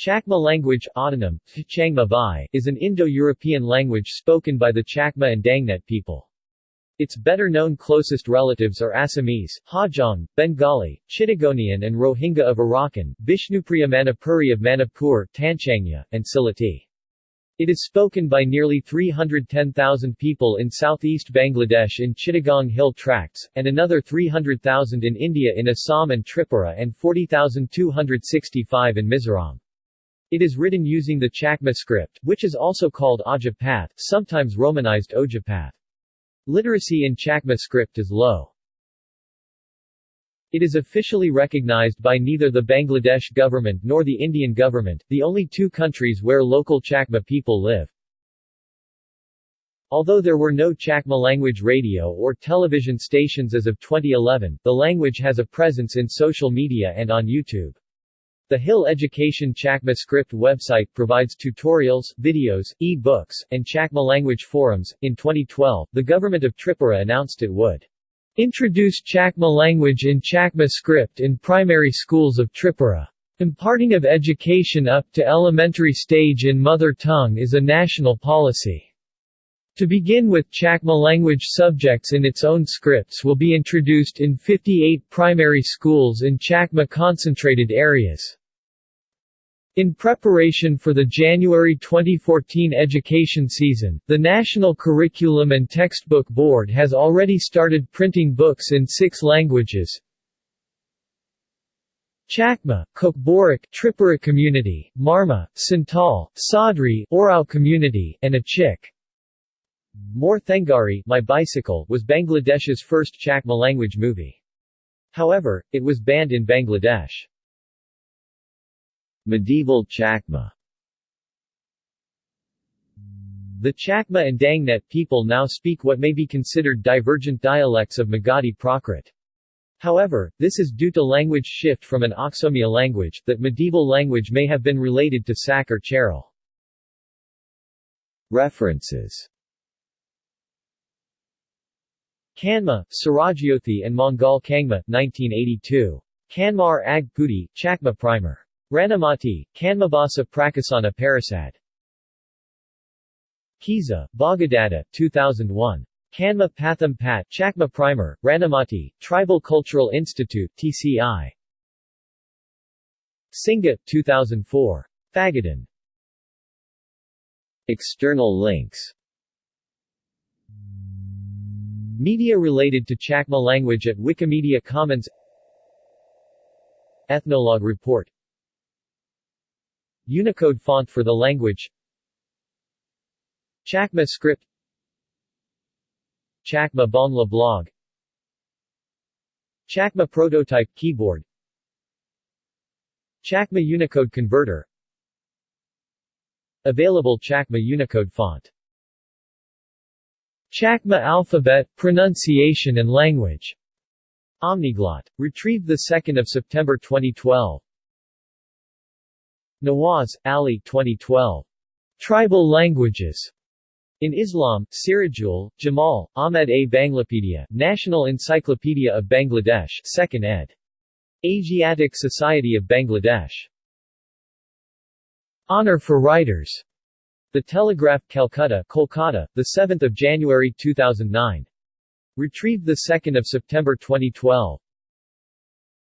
Chakma language autonym, is an Indo-European language spoken by the Chakma and Daingnet people. Its better-known closest relatives are Assamese, Hajong, Bengali, Chittagonian and Rohingya of Arakan, Bishnupriya Manipuri of Manipur, Tanchangya, and Sylheti. It is spoken by nearly 310,000 people in southeast Bangladesh in Chittagong Hill Tracts, and another 300,000 in India in Assam and Tripura and 40,265 in Mizoram. It is written using the Chakma script, which is also called Ajapath, sometimes romanized Ojapath. Literacy in Chakma script is low. It is officially recognized by neither the Bangladesh government nor the Indian government, the only two countries where local Chakma people live. Although there were no Chakma language radio or television stations as of 2011, the language has a presence in social media and on YouTube. The Hill Education Chakma script website provides tutorials, videos, e-books, and Chakma language forums. In 2012, the government of Tripura announced it would introduce Chakma language in Chakma script in primary schools of Tripura. Imparting of education up to elementary stage in mother tongue is a national policy. To begin with Chakma language subjects in its own scripts will be introduced in 58 primary schools in Chakma concentrated areas. In preparation for the January 2014 education season, the National Curriculum and Textbook Board has already started printing books in six languages. Chakma, Kokborok, Tripura Community, Marma, Santal, Sadri, Oraon Community, and Achik. Mor Thengari, My Bicycle, was Bangladesh's first Chakma language movie. However, it was banned in Bangladesh. Medieval Chakma The Chakma and Daingnet people now speak what may be considered divergent dialects of Magadhi Prakrit. However, this is due to language shift from an Aksomia language, that medieval language may have been related to Sak or Chairel. References Kanma, Surajyothi and Mongol Kangma, 1982. Kanmar Ag Chakma Primer. Rangamati, Kanmabasa Prakasana Parasad. Kiza, Bhagadatta, 2001. Kanma Patham Pat Chakma Primer, Rangamati, Tribal Cultural Institute TCI. Singha, 2004. Phagadan. External links Media related to Chakma language at Wikimedia Commons Ethnologue report Unicode font for the language. Chakma script. Chakma Bangla blog. Chakma prototype keyboard. Chakma Unicode converter. Available Chakma Unicode font. Chakma alphabet, pronunciation and language. Omniglot. Retrieved 2 September 2012 Nawaz, Ali 2012. Tribal Languages. In Islam, Sirajul, Jamal, Ahmed A. Banglapedia, National Encyclopedia of Bangladesh 2nd ed. Asiatic Society of Bangladesh. Honor for Writers. The Telegraph, Calcutta, Kolkata, 7 January 2009. Retrieved 2 September 2012.